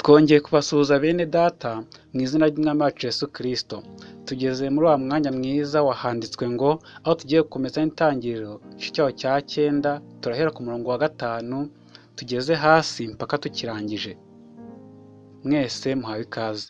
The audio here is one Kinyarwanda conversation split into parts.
Twongeye kubasuhuza bene data mu izina ry'umwami wacu Yesu Kristo. Tugeze muri wa mwanya mwiza wahanditswe ngo aho tugiye gukomeza n'itangiriro igice cyaho cya cyenda turahera ku murongo wa gatanu tugeze hasi mpaka tukirangije. Mwese muhawe ikaze.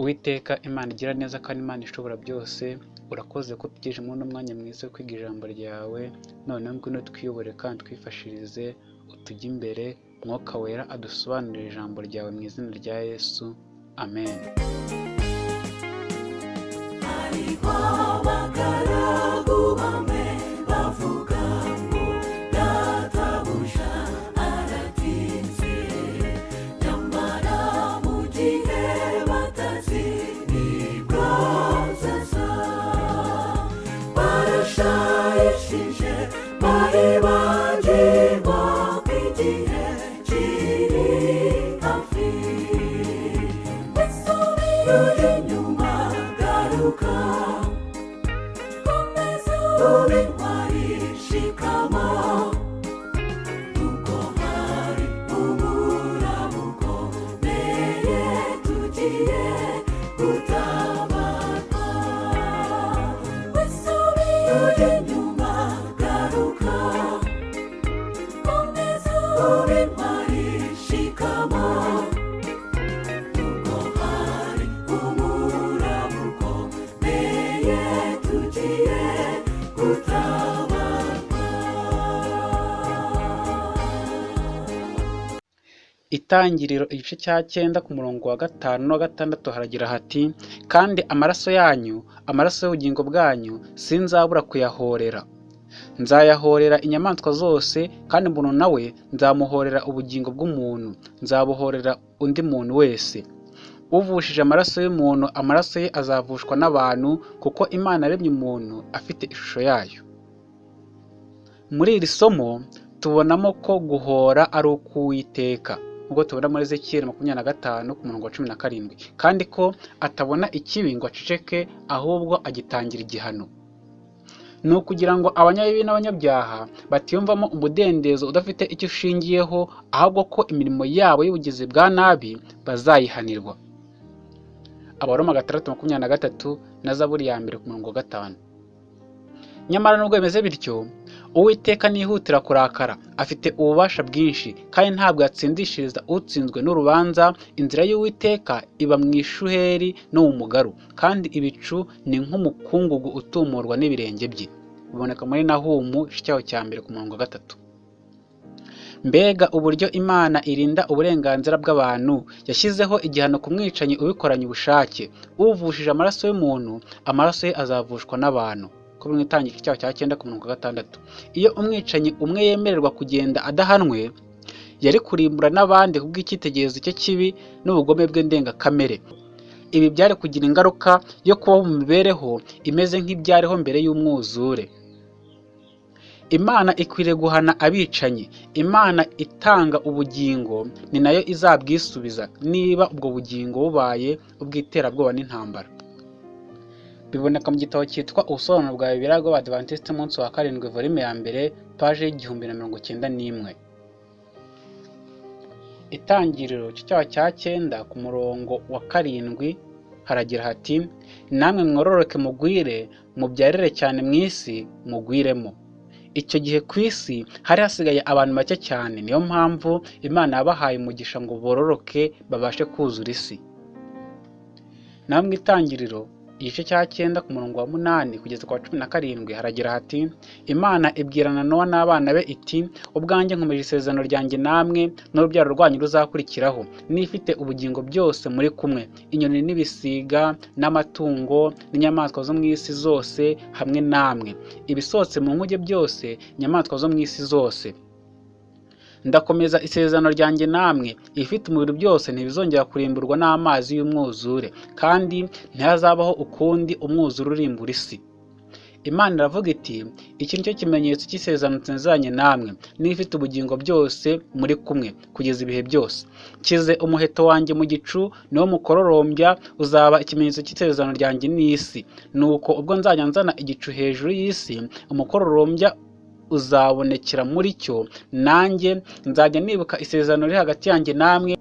Uwiteka Imana igira neza kandi Imana ishobora byose, urakoze ko tugejeje muri uno mwanya mwiza wo kwiga ijambo ryawe, noneho ngwino twiyobore kandi twifashirize, utujye imbere, Mwuka Wera adusobanurire ijambo ryawe mu izina rya Yesu. Amen. hariho abagaragu Itangiriro igice cya cyenda ku murongo wa gatanu n'uwa gatandatu haragira hati kandi amaraso yanyu amaraso y'ubugingo bwanyu sinzabura kuyahorera. Nzayahorera inyamaswa zose kandi umuntu nawe nzamuhorera ubugingo bw'umuntu nzabuhorera undi muntu wese. Uvushije amaraso y'umuntu amaraso ye azavushwa n'abantu kuko imana yaremye umuntu afite ishusho yayo. Muri iri somo tubonamo ko guhora ari uk'uwiteka nk'uko tubona muri Ezekiyeli makumyabiri na gatanu ku murongo wa cumi na karindwi. Kandi ko atabona ikibi ngo aceceke ahubwo agitangira igihano. Ni ukugira ngo abanyabibi n'abanyabyaha batiyumvamo umudendezo udafite icyo ushingiyeho ahubwo ko imirimo yabo y'ubugizi bwa nabi bazayihanirwa. Abaroma gatandatu makumyabiri na gatatu na zaburi ya mbere ku murongo wa gatanu. Nyamara nubwo bimeze bityo uwiteka ntihutira kurakara. Afite ububasha bwinshi kandi ntabwo yatsindishiriza utsinzwe n'urubanza. Inzira y'uwiteka iba mu ishuheri no mu mugaru kandi ibicu ni nk'umukungugu utumurwa n'ibirenge bye. Biboneka muri nahumu cyaho cya mbere ku murongo wa gatatu. Mbega uburyo imana irinda uburenganzira bw'abantu. Yashyizeho igihano ku mwicanyi ubikoranye ubushake. Uvushije amaraso y'umuntu amaraso ye azavushwa n'abantu. Ko mu itangiriro cyaho cya cyenda ku murongo wa gatandatu. Iyo umwicanyi umwe yemererwa kugenda adahanwe yari kurimbura n'abandi kubw'icyitegererezo cye kibi n'ubugome bwe ndengakamere. Ibi byari kugira ingaruka yo kubaho mu mibereho imeze nk'ibyariho mbere y'umwuzure. Imana ikwiriye guhana abicanyi. Imana itanga ubugingo ni na yo izabwisubiza niba ubwo bugingo bubaye ubw'iterabwoba n'intambara. Biboneka mu gitabo cyitwa ubusobanuro bwa bibiliya bw'abadivantisite umunsi wa karindwi volume ya mbere paje y'igihumbi na mirongo cyenda n'imwe. Itangiriro cyaho cya cyenda ku murongo wa karindwi haragira hati namwe mwororoke mugwire mubyarire cyane mu isi mugwiremo. Icyo gihe ku isi hari hasigaye abantu bake cyane niyo mpamvu imana yabahaye umugisha ngo bororoke babashe kuzura isi. Mu itangiriro igice cya cyenda ku murongo wa munani kugeza ku wa cumi na karindwi haragira hati imana ibwirana nowa n'abana be iti ubwanjye nkomeje isezerano ryanjye namwe n'urubyaro rwanyu ruzakurikiraho. N'ifite ubugingo byose muri kumwe. Inyoni n'ibisiga n'amatungo n'inyamaswa zo mu isi zose hamwe namwe. Ibisohotse mu nkuge byose inyamaswa zo mu isi zose ndakomeza isezerano ryanjye namwe. Ibifite umubiri byose ntibizongera kurimburwa n'amazi y'umwuzure kandi ntihazabaho ukundi umwuzure urimbura isi. Imana iravuga iti iki ni cyo kimenyetso cy'isezerano nsezeranye namwe. N'ibifite ubugingo byose muri kumwe kugeza ibihe byose. Kize umuheto wanjye mu gicu niwo mukororombya uzaba ikimenyetso cy'isezerano ryanjye n'isi. Nuko ubwo nzajya nzana igicu hejuru y'isi umukororombya uzabonekera muri cyo nanjye nzajya nibuka isezerano riri hagati yanjye namwe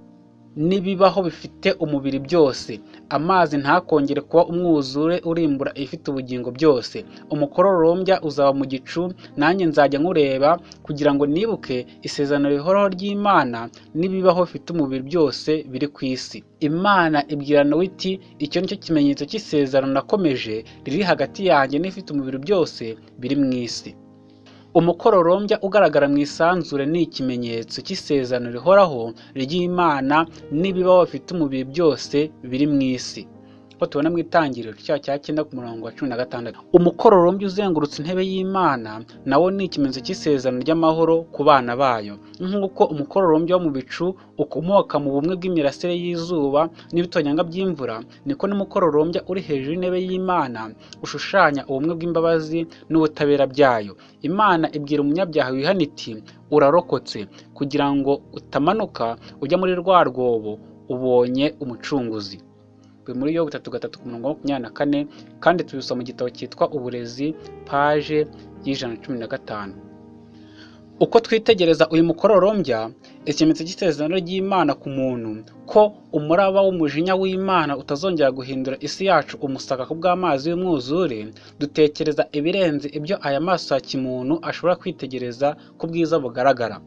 n'ibibaho bifite umubiri byose. Amazi ntakongere kuba umwuzure urimbura ibifite ubugingo byose. Umukororombya uzaba mu gicu nanjye nzajya nkureba kugira ngo nibuke isezerano rihoraho ry'imana n'ibibaho bifite umubiri byose biri ku isi. Imana ibwira nawe iti icyo ni cyo kimenyetso cy'isezerano nakomeje riri hagati yanjye n'ibifite umubiri byose biri mu isi. Umukororombya ugaragara mu isanzure ni ikimenyetso cy'isezerano rihoraho ry'imana n'ibibaho bifite umubiri byose biri mu isi. Ko tubona mu itangiriro cyaha cya cyenda ku murongo wa cumi na gatandatu. Umukororombya uzengurutse intebe y'imana nawo ni ikimenyetso cy'isezerano ry'amahoro ku bana bayo. Nk'uko umukororombya wo mu bicu ukomoka mu bumwe bw'imirasire y'izuba n'ibitonyanga by'imvura niko n'umukororombya uri hejuru y'intebe y'imana ushushanya ubumwe bw'imbabazi n'ubutabera byayo. Imana ibwira umunyabyaha wihana iti urarokotse kugira ngo utamanuka ujya muri rwa rwobo ubonye umucunguzi. Biri muri yo butatu gatatu ku murongo makumyabiri na kane kandi tubisoma mu gitabo cyitwa uburezi paje y'ijana na cumi na gatanu. Uko twitegereza uyu mukororombya ikimenyetso cy'isezerano ry'imana ku muntu ko umuraba w'umujinya w'imana utazongera guhindura isi yacu umusaka ku bw'amazi y'umwuzure dutekereza ibirenze ibyo aya maso ya kimuntu ashobora kwitegereza ku bwiza bugaragara.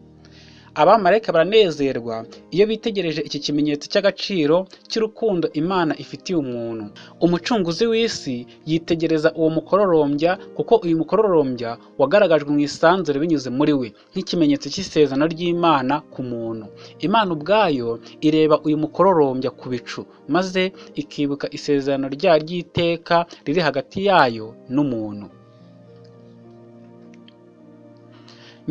Abamarayika baranezerwa iyo bitegereje iki kimenyetso cy'agaciro cy'urukundo imana ifitiye umuntu. Umucunguzi w'isi yitegereza uwo mukororombya kuko uyu mukororombya wagaragajwe mu isanzure binyuze muri we nk'ikimenyetso cy'isezerano ry'imana ku muntu. Imana ubwayo ireba uyu mukororombya ku bicu maze ikibuka isezerano ryayo ry'iteka riri hagati yayo n'umuntu.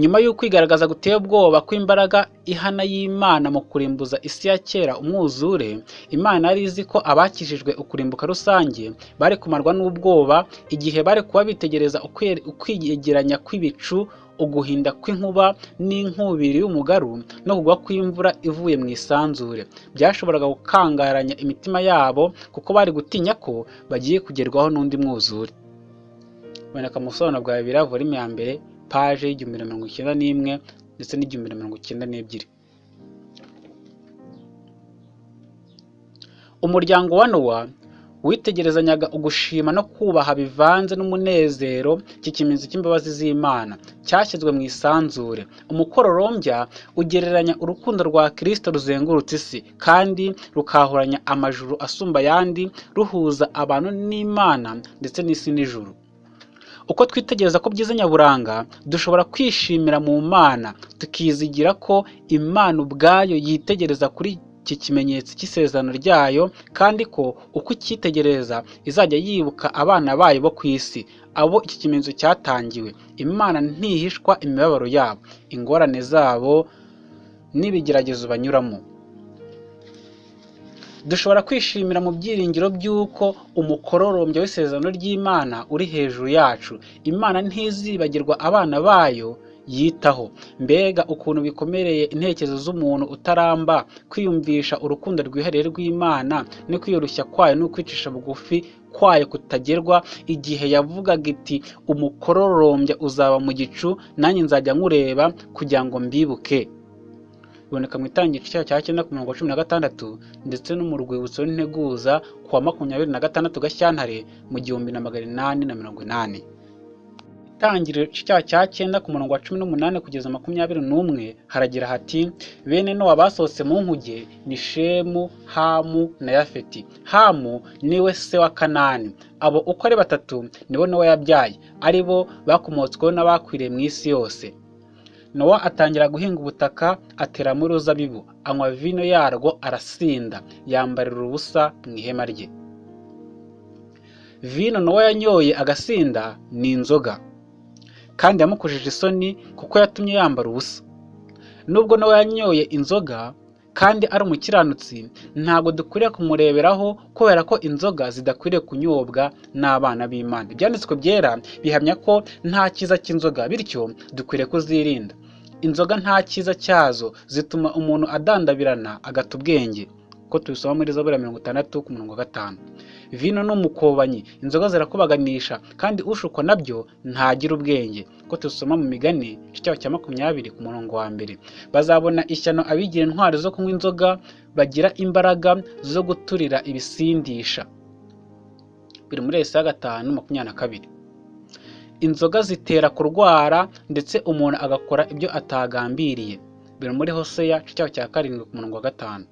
Nyuma y'uko kwigaragaza guteye ubwoba kw'imbaraga ihana y'imana mu kurimbuza isi ya kera umwuzure imana yari izi ko abakijijwe ukurimbuka rusange bari kumarwa n'ubwoba igihe bari kuba bitegereza ukwiyegeranya kw'ibicu uguhinda kw'inkuba n'inkubiri y'umugaru no kugwa kw'imvura ivuye mu isanzure. Byashoboraga gukangaranya imitima yabo kuko bari gutinya ko bagiye kugerwaho n'undi mwuzure. Boneka mu busobanuro bwa bibiri volume paje y'igihumbi na mirongo icyenda n'imwe ndetse n'igihumbi na mirongo icyenda n'ebyiri. Umuryango wa nowa witegerezanyaga ugushima no kubaha bivanze n'umunezero iki kimenyetso cy'imbabazi z'imana cyashyizwe mu isanzure. Umukororombya ugereranya urukundo rwa kirisito ruzengurutse isi kandi rukahuranya amajuru asumba ayandi ruhuza abantu n'imana ndetse n'isi n'ijuru. Uko twitegereza ko byiza nyaburanga dushobora kwishimira mu mana. Tukizigira ko imana ubwayo yitegereza kuri iki kimenyetso cy'isezerano ryayo kandi ko uko icyitegereza izajya yibuka abana bayo bo ku isi. Abo iki kimenyetso cyatangiwe. Imana ntihishwa imibabaro yabo. Ingorane zabo n'ibigeragezo banyuramo. Dushobora kwishimira mu byiringiro by'uko umukororombya w'isezerano ry'imana uri hejuru yacu. Imana ntizibagirwa abana bayo yitaho. Mbega ukuntu bikomereye intekerezo z'umuntu utaramba kwiyumvisha urukundo rwihariye rw'imana no kwiyoroshya kwayo no kwicisha bugufi kwayo kutagerwa. Igihe yavugaga iti umukororombya uzaba mu gicu nanjye nzajya nkureba kugira ngo mbibuke. Biboneka mu itangiriro cyayo cya cyenda ku mirongo cumi na gatandatu ndetse no mu rwibutso rw'integuza ku wa makumyabiri na gatandatu gashyantare mu gihumbi na magana inani na mirongo inani. Itangiriro icyaha cya cyenda ku murongo wa cumi n'umunani kugeza makumyabiri n'umwe haragira hati bene nowa basohotse mu nkuge ni shemu hamu na yafeti. Hamu ni we se wa kanani. Abo uko ari batatu nibo nowa yabyaye. Ari bo bakomotsweho n'abakwiriye mu isi yose. Nowa atangira guhinga ubutaka ateramo uruzabibu anywa vino yarwo arasinda. Yambarira ubusa mu ihema rye. Vino nowa yanyoye agasinda ni inzoga. Kandi yamukojeje isoni kuko yatumye yambara ubusa. Nubwo nawe yanyoye inzoga kandi ari umukiranutsi ntabwo dukwiriye kumureberaho kubera ko inzoga zidakwiriye kunyobwa n'abana b'imana. Ibyanditswe byera bihamya ko nta cyiza cy'inzoga bityo dukwiriye kuzirinda. Inzoga nta cyiza cyazo zituma umuntu adandabirana agata ubwenge. Ko tubisoma muri zaburi ya mirongo itandatu ku murongo wa gatanu. Vino ni umukobanyi. Inzoga zirakubaganisha kandi ushukwa na byo ntagira ubwenge. Ko tubisoma mu migani igice cya makumyabiri ku murongo wa mbere. Bazabona ishyano abigira intwari zo kunywa inzoga bagira imbaraga zo guturira ibisindisha. Biri muri esi ya gatanu makumyabiri na kabiri. Inzoga zitera kurwara ndetse umuntu agakora ibyo atagambiriye. Biri muri hoseya cya karindwi ku murongo wa gatanu.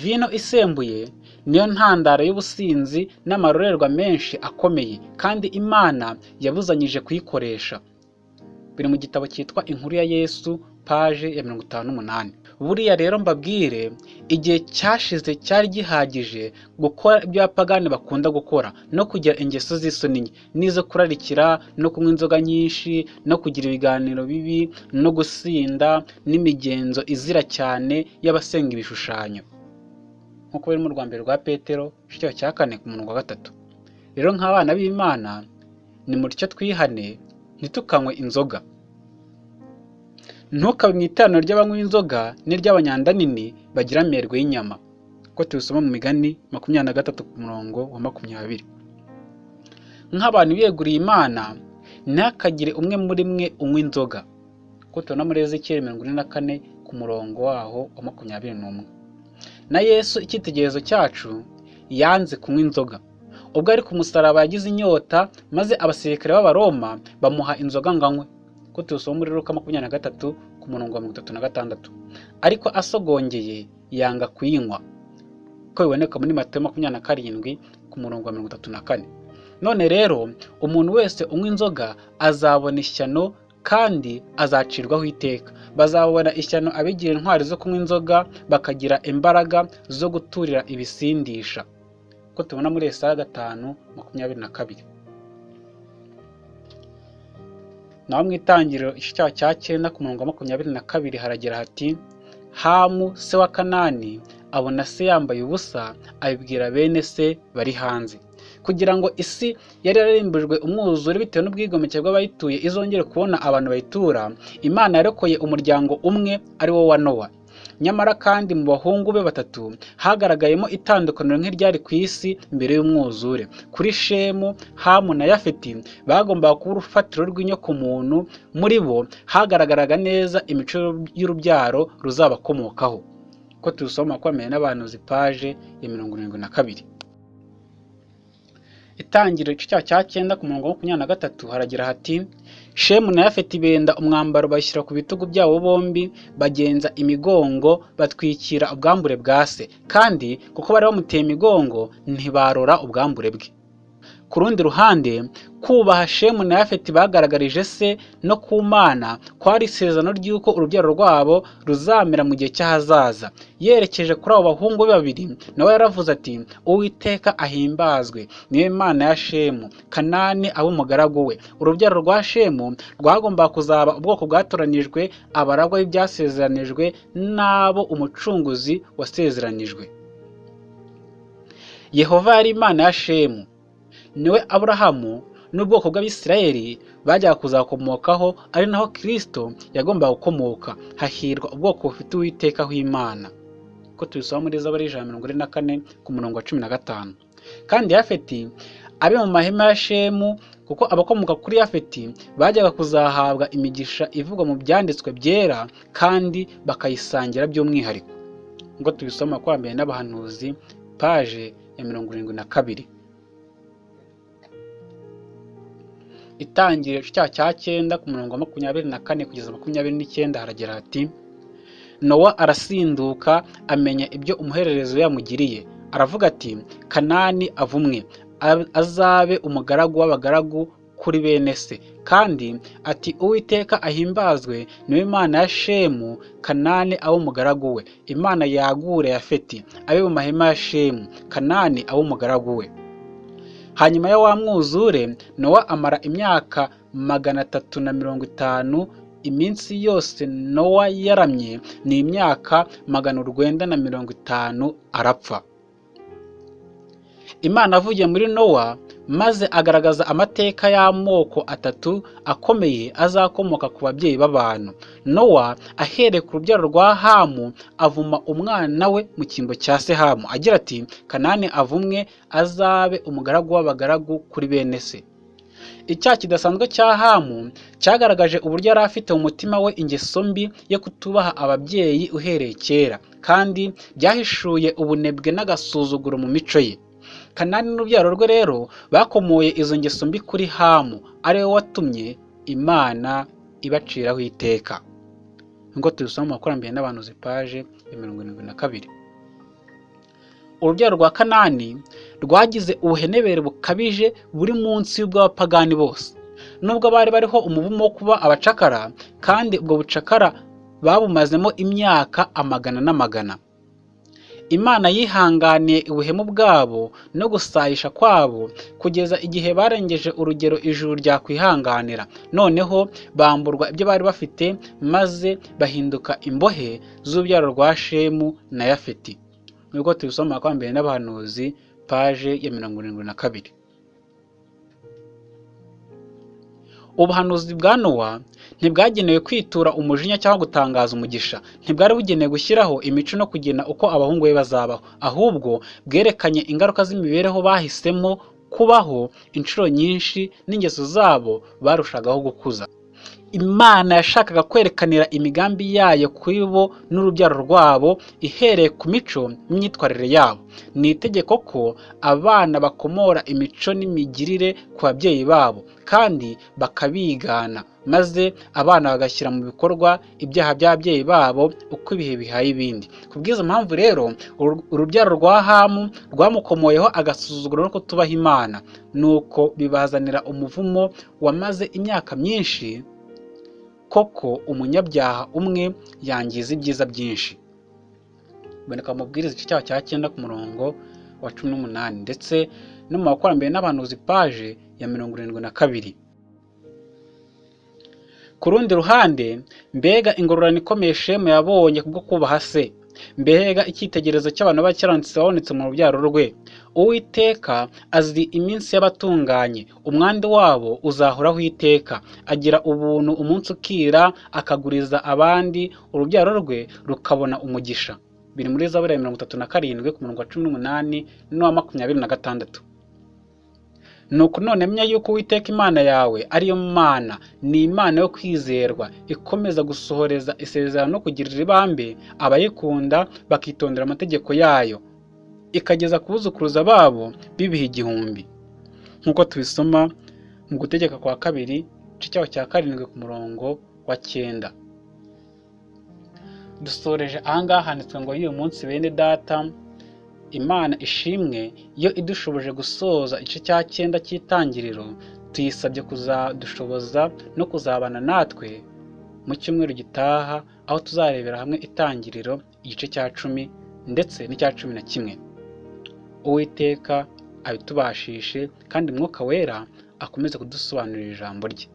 Vino isembuye niyo ntandaro y'ubusinzi n'amarorerwa menshi akomeye kandi imana yabuzanyije kuyikoresha. Biri mu gitabo cyitwa inkuru ya yesu paje ya mirongo itanu n'umunani. Buriya rero mbabwire igihe cyashize cyari gihagije gukora ibyo abapagani bakunda gukora no kugira ingeso z'isoni nke. N'izo kurarikira no kunywa inzoga nyinshi no kugira ibiganiro bibi no gusinda n'imigenzo izira cyane y'abasenga ibishushanyo. Nk'uko biri mu rwa mbere rwa petero igice cya kane ku murongo wa gatatu. Rero nk'abana b'imana ni mutyo twihane ntitukanywe inzoga. Ntukabe mu iteraniro ry'abanywa inzoga n'iry'abanyanda nini bagira amerwe y'inyama. Ko tubisoma mu migani makumyabiri na gatatu ku murongo wa makumyabiri. Nk'abantu biyeguriye imana ntihakagire umwe muri mwe unywa inzoga. Ko tubona muri ezekiyeli mirongo ine na kane ku murongo waho wa makumyabiri n'umwe. Na yesu icyitegererezo cyacu yanze kunywa inzoga. Ubwo ari ku musaraba yagize inyota maze abasirikare b'abaroma bamuha inzoga ngo anywe. Ko tubisoma muri ruka makumyabiri na gatatu ku murongo wa mirongo itatu na gatandatu. Ariko asogongeye yanga kuyinywa. Ko biboneka muri matayo makumyabiri na karindwi ku murongo wa mirongo itatu na kane. None rero umuntu wese unywa inzoga azabona ishyano kandi azacirwaho iteka. Bazabona ishyano abigira intwari zo kunywa inzoga bakagira imbaraga zo guturira ibisindisha. Ko tubona muri esaya gatanu makumyabiri na kabiri. Naho mu itangiriro icyaha cya cyenda ku murongo wa makumyabiri na kabiri haragira hati hamu se wa kanani abona se yambaye ubusa abibwira bene se bari hanze. Kugira ngo isi yari yararimbujwe umwuzure bitewe n'ubwigomeke bw'abayituye izongere kubona abantu bayitura. Imana yarokoye umuryango umwe ari wo wa nowa. Nyamara kandi mu bahungu be batatu hagaragayemo itandukaniro nk'iryari ku isi mbere y'umwuzure. Kuri shemu hamu na yafeti bagombaga kuba urufatiro rw'inyokomuntu. Muri bo hagaragaraga neza imico y'urubyaro ruzabakomokaho. Ko tubisoma makumyabiri n'abantu zipaje ya mirongo irindwi na kabiri. Itangiriro icyaha cya cyenda ku murongo wa makumyabiri na gatatu haragira hati shemu na yafeti benda umwambaro bashyira ku bitugu byabo bombi bagenza imigongo batwikira ubwambure bwa se. Kandi kuko bari bamuteye imigongo ntibarora ubwambure bwe. Ku rundi ruhande kubaha shemu na yafeti bagaragarije se no ku mana kwari isezerano ry'uko urubyaro rwabo ruzamera mu gihe cy'ahazaza. Yerekeje kuri abo bahungu babiri nawe yaravuze ati uwiteka ahimbazwe ni we mana ya shemu kanani abe umugaragu we. Urubyaro rwa shemu rwagombaga kuzaba ubwoko bwatoranijwe abaragwa b'ibyasezeranijwe n'abo umucunguzi wasezeranijwe. Yehova yari imana ya shemu ni we aburahamu n'ubwoko bw'abisirayeli bajyaga kuzakomokaho ari naho kirisito yagombaga gukomoka. Hahirwa ubwoko bufite uwiteka w'imana. Ko tubisoma muri zaburi ijana mirongo ine na kane ku murongo wa cumi na gatanu. Kandi yafeti abe mu mahema ya shemu kuko abakomoka kuri yafeti bajyaga kuzahabwa imigisha ivugwa mu byanditswe byera kandi bakayisangira by'umwihariko. Ngo tubisoma mbere n'abahanuzi paje ya mirongo irindwi na kabiri. Itangiriro igice cya cyenda ku murongo wa makumyabiri na kane kugeza makumyabiri n'icyenda haragira hati nowa arasinduka amenya ibyo umuhererezo yamugiriye. Aravuga ati kanani avumwe azabe umugaragu w'abagaragu kuri bene se. Kandi ati uwiteka ahimbazwe ni we imana ya shemu kanani abe umugaragu we. Imana yagure yafeti abe mu mahema ya shemu kanani abe umugaragu we. Hanyuma ya wa mwuzure nowa amara imyaka magana atatu na mirongo itanu iminsi yose nowa yaramye ni imyaka magana urwenda na mirongo itanu arapfa. Imana avugiye muri nowa maze agaragaza amateka y'amoko atatu akomeye azakomoka ku babyeyi b'abantu. Nowa ahereye ku rubyaro rwa hamu avuma umwana we mu cyimbo cya se hamu agira ati kanani avumwe azabe umugaragu w'abagaragu kuri bene se. Icyaha kidasanzwe cya hamu cyagaragaje uburyo yari afite mu mutima we ingeso mbi yo kutubaha ababyeyi uhereye kera kandi byahishuye ubunebwe n'agasuzuguro mu mico ye. Kanani n'urubyaro rwe rero bakomoye izo ngeso mbi kuri hamu ari we watumye imana ibaciraho iteka. Nk'uko tubisoma mu makurambere n'abantu zipaje ya mirongo irindwi na kabiri. Urubyaro rwa kanani rwagize ubuhenebere bukabije buri munsi y'ubw'abapagani bose. Nubwo bari bariho umuvumo wo kuba abacakara kandi ubwo bucakara babumazemo imyaka amagana n'amagana. Imana yihanganiye ubuhemu bwabo no gusayisha kwabo kugeza igihe barengeje urugero ijuru ryakwihanganira. Noneho bamburwa ibyo bari bafite maze bahinduka imbohe z'urubyaro rwa shemu na yafeti. Nubwo tubisoma kwa mbere n'abahanuzi paje ya mirongo irindwi na kabiri. Ubuhanuzi bwa nowa ntibwagenewe kwitura umujinya cyangwa gutangaza umugisha. Ntibwari bugenewe gushyiraho imico no kugena uko abahungu be bazabaho. Ahubwo bwerekanye ingaruka z'imibereho bahisemo kubaho inshuro nyinshi n'ingeso zabo barushagaho gukuza. Imana yashakaga kwerekanira imigambi yayo kuri bo n'urubyaro rwabo ihereye ku mico n'imyitwarire yabo. Ni itegeko ko abana bakomora imico n'imigirire ku babyeyi babo kandi bakabigana maze abana bagashyira mu bikorwa ibyaha by'ababyeyi babo uko ibihe bihaye ibindi. Ku bw'izo mpamvu rero urubyaro rwa hamu rwamukomoyeho agasuzuguro no kutubaha imana. Nuko bibazanira umuvumo wamaze imyaka myinshi koko umunyabyaha umwe yangiza ibyiza byinshi. Biboneka mu mabwiriza igice cyaho cya cyenda ku murongo wa cumi n'umunani ndetse no mu bakurambere n'abahanuzi paje ya mirongo irindwi na kabiri. Ku rundi ruhande mbega ingororano ikomeye shemu yabonye kubwo kubaha se. Mbega icyitegererezo cy'abantu b'abakiranutsi babonetse mu rubyaro rwe. Uwiteka azi iminsi y'abatunganye. Umwanda wabo uzahoraho iteka. Agira ubuntu umunsi ukira akaguriza abandi. Urubyaro rwe rukabona umugisha. Biri muri zaburi ya mirongo itatu na karindwi ku murongo wa cumi n'umunani n'uwa makumyabiri na gatandatu. Nuko none menya yuko uwiteka imana yawe ariyo mana ni imana yo kwizerwa ikomeza gusohoreza isezerano no kugirira ibambe abayikunda bakitondera amategeko yayo. Ikageza ku buzukuruza babo bibiha igihumbi. Nk'uko tubisoma mu gutegeka kwa kabiri igice cyaho cya karindwi ku murongo wa cyenda. Dusoreje ahangaha handitswe ngo y'uyu munsi bene data imana ishimwe iyo idushoboje gusoza igice cya cyenda cy'itangiriro tuyisabye kuzadushoboza no kuzabana natwe mu cyumweru gitaha aho tuzarebera hamwe itangiriro igice cya cumi ndetse n'icya cumi na kimwe. Uwiteka abitubashishe kandi umwuka wera akomeze kudusobanurira ijambo rye.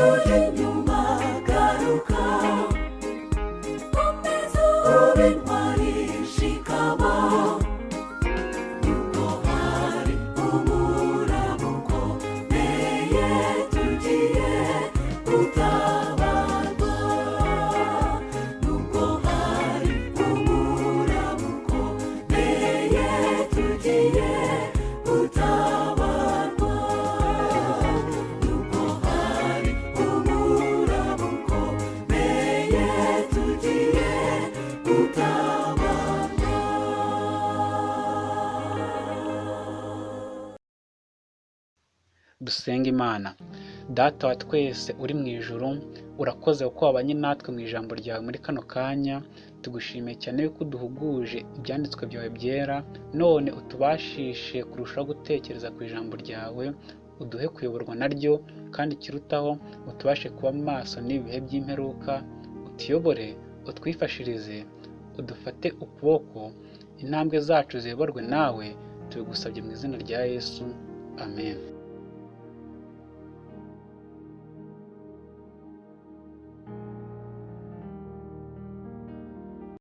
Lord. Dusenga imana. Data wa twese uri mu ijuru urakoze kuko wabanye natwe mu ijambo ryawe muri kano kanya. Tugushimiye cyane yuko uduhuguje ibyanditswe byawe byera none utubashishe kurushaho gutekereza ku ijambo ryawe uduhe kuyoborwa naryo kandi ikirutaho utubashe kuba maso n'ibihe by'imperuka utuyobore utwifashirize udufate ukuboko intambwe zacu ziyoborwe nawe tubigusabye mu izina rya yesu. Amen.